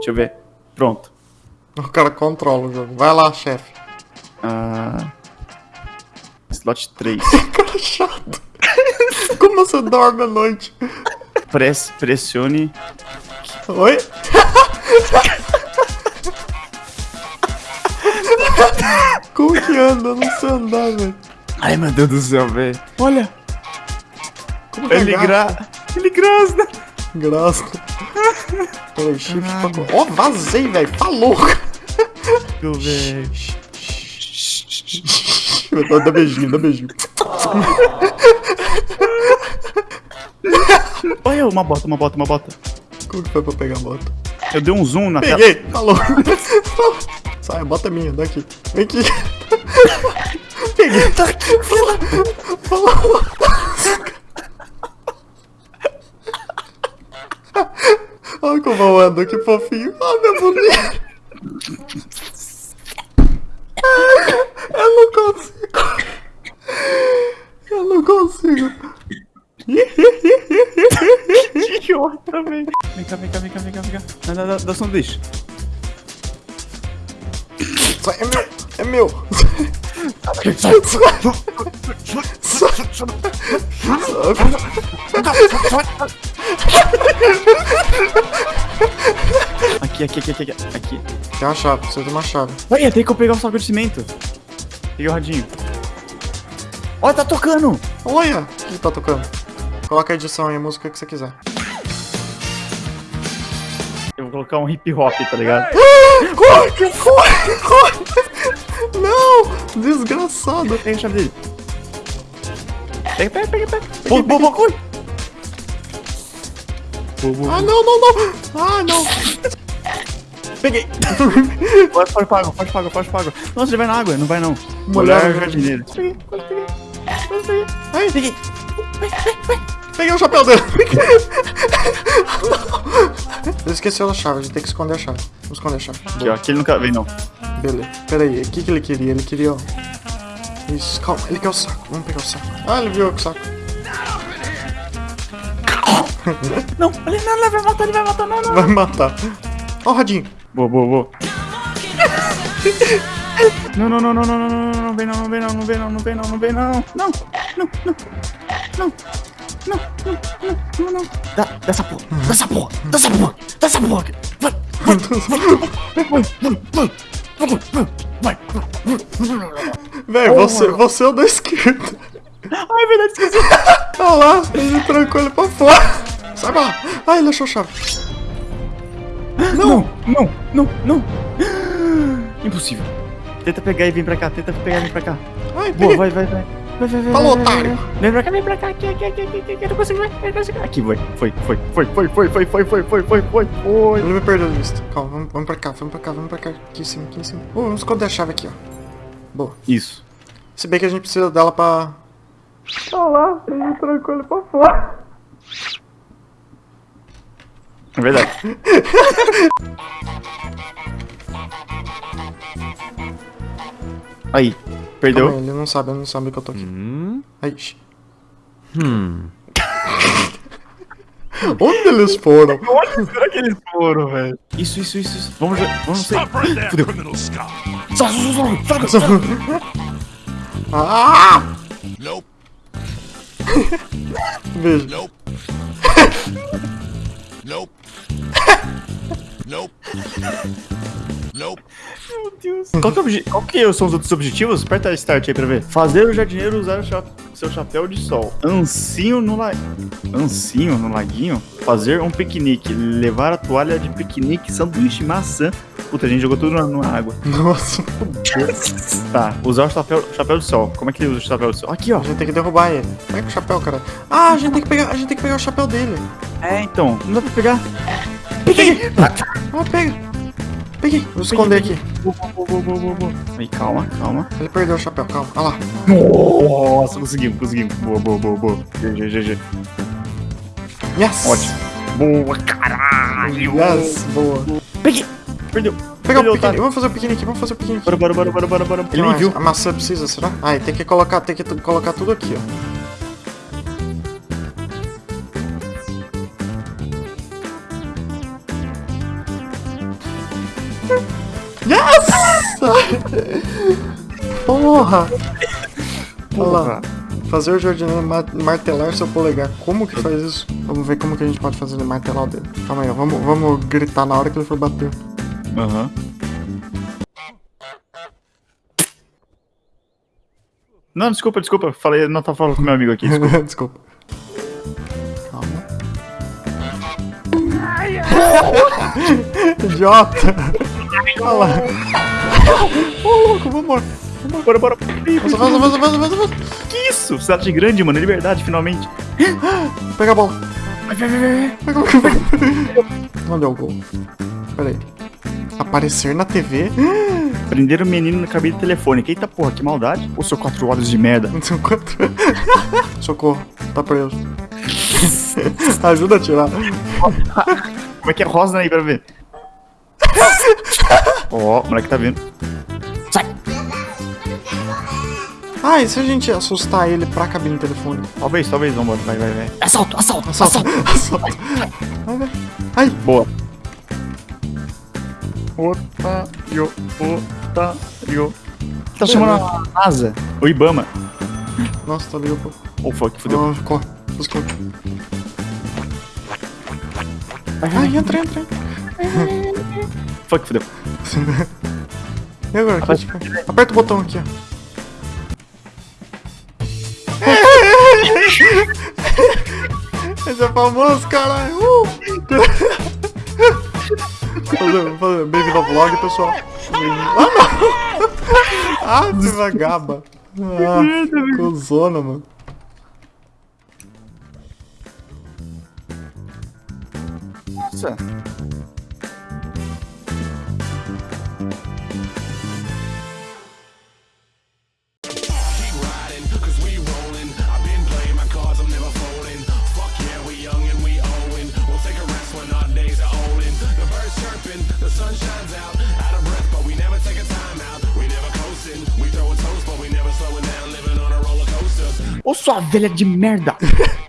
Deixa eu ver. Pronto. O cara controla o jogo. Vai lá, chefe. Ah, slot 3. Cara chato. Como você dorme à noite? Press, pressione. Oi? Como que anda? Eu não sei andar, velho. Ai, meu Deus do céu, velho. Olha, Como que ele agarra? gra... Ele grasna. Graça. Peraí, shift pra... co- Ó, vazei, velho. Falou. Meu velho. Dá, dá beijinho, dá beijinho. Olha, uma bota, uma bota, uma bota. Como que foi pra pegar a moto? Eu dei um zoom na tela. Peguei! Falou! Sai, bota a minha, daqui. Vem aqui. Peguei. Tá aqui, falou. Falou. Olha como eu ando, que fofinho. Ah, meu boneco. Eu não consigo. Eu não consigo. Idiota, velho. Vem cá, vem cá, vem cá, vem cá, vem cá. Dá, dá, dá, dá sanduíche. Sai, é meu. É meu. Aqui, aqui, aqui, aqui, aqui. Aqui. Tem uma chave, precisa de uma chave. Olha, tem que eu pegar o saco de cimento. Peguei o radinho. Olha, tá tocando. Olha! O que tá tocando? Coloca a edição aí, a música que você quiser. Eu vou colocar um hip hop, tá ligado? Corre, corre, corre! Não! Desgraçado! Pega a chave dele. Pega, pega, pega, pega. Boa, boa, boa, corre. Ah, não, não, não! Ah, não! Peguei. Pode, pode pago, pode pago, pode pago. Nossa, ele vai na água, não vai não. Molhar Molhar o o jardineiro. Peguei, quase peguei. Quase peguei. Ai, Peguei. peguei o chapéu dele! Ele esqueceu da chave, a gente tem que esconder a chave. Vamos esconder a chave. Aqui, ó, aqui ele nunca vem não. Beleza. Pera aí, o que, que ele queria? Ele queria, ó. Isso, calma, ele quer o saco. Vamos pegar o saco. Ah, ele viu o saco. Não, ele não, ele vai matar, ele vai matar, não, não. Vai me matar. Ó o radinho. Boa, boa, boa. Não, não, não, não, não, não, não, não, não vem não, não vem não, não vem não, não vem não, não vem não. Não, não, não, não, não, não, não, não, não. Dá, dá essa porra, dá essa porra, dá essa porra, dá essa porra. Vai, vai, vai, vai, vai, vai. Velho, você, você é o da esquerda. Ai, verdade, esqueci. Olha lá, ele trancou ele pra fora. Sai pra lá. Ah, ele achou a chave. Não, não, não, não. Impossível. Tenta pegar e vem pra cá, tenta pegar e vem pra cá. Ai, Boa, peguei. vai, vai, vai. Vai, vai, vai. Falou, otário. Vem pra cá, vem pra cá, aqui, aqui, aqui, aqui, aqui, eu não consigo, vai, eu não consigo. Aqui, vai, foi, foi, foi, foi, foi, foi, foi, foi, foi, foi, foi, foi. Ele me perdeu a vista. Calma, vamos, vamos pra cá, vamos pra cá, vamos pra cá. Aqui em cima, aqui em cima. Oh, vamos esconder a chave aqui, ó. Boa. Isso. Se bem que a gente precisa dela pra... Olha lá, ele trancou ele pra fora. É verdade. Aí, Calma perdeu. ele não sabe, ele não sabe que eu tô aqui. Aí, shh. Onde eles foram? Onde será que eles foram, velho? Isso, isso, isso, isso. Vamos, já- vamos sair. Stop right there, criminal scum. Ah! Nope, Beijo. nope. nope. nope. Nope. Meu Deus. Qual que, é qual que são os outros objetivos? Aperta start aí pra ver. Fazer o jardineiro usar o cha- seu chapéu de sol. Ancinho no la... Ancinho no laguinho. Fazer um piquenique. Levar a toalha de piquenique, sanduíche, maçã. Puta, a gente jogou tudo na, na água. Nossa, Tá, usar o chapéu, chapéu de sol. Como é que ele usa o chapéu de sol? Aqui, ó. a gente tem que derrubar ele. Pega o chapéu, cara. Ah, a gente tem que pegar, a gente tem que pegar o chapéu dele. É, então. Não dá pra pegar. Peguei! Ah, pega. Peguei. Vou esconder aqui. Boa, boa, boa, boa, boa. Aí, calma, calma. Ele perdeu o chapéu, calma. Olha lá. Nossa, conseguimos, conseguimos. Boa, boa, boa, boa. GG, GG. Yes! Ótimo. Boa, caralho. Yes, boa. Peguei. Perdeu. Pegar o otário. Vamos fazer o piquenique, vamos fazer o piquenique. Bora, bora, bora, bora, bora, bora. Que Ele me mais? viu. A maçã precisa, será? Ah, tem que colocar, tem que colocar tudo aqui, ó. Porra! Olha lá. Fazer o jardineiro ma- martelar seu polegar. Como que faz isso? Vamos ver como que a gente pode fazer ele martelar o dedo. Calma aí, ó. Vamos, vamos gritar na hora que ele for bater. Aham. Não, desculpa, desculpa. Falei, não tava falando com meu amigo aqui. Desculpa. Desculpa. Calma. Idiota! Olha lá. Ô, louco, vambora. Bora, bora. Avança, avança, avança, avança, avança, avança. Que isso? Cidade grande, mano. Liberdade, finalmente. Pega a bola. Vai, vai, vai, vai. É o gol? Pera aí. Aparecer na TV? Prenderam o menino na cabine telefônica. Eita porra, que maldade. Ô, seu quatro olhos de merda. São quatro. Socorro, tá preso. Ajuda a tirar. Como é que é rosa aí pra ver? Ó, o moleque tá vendo. Sai! Ah, e se a gente assustar ele pra cabine telefônica? Talvez, talvez, vambora. Vai, vai, vai. Assalto, assalto, Assalto, assalto. assalto. Vai, vai. Ai, Boa. Otário, otário. Tá chamando a NASA. O Ibama. nossa, tá ligado, pô. Oh, fuck, fudeu. Não, corre. Buscou. Ai, entra, entra. Fuck, fudeu. E agora? Aqui, tipo, aperta o botão aqui, ó. Esse é famoso, caralho. Uh! Bem-vindo ao vlog, pessoal. Ah, não! Ah, que vagaba. Ah, cozona, mano. Nossa. Ô, sua velha de merda.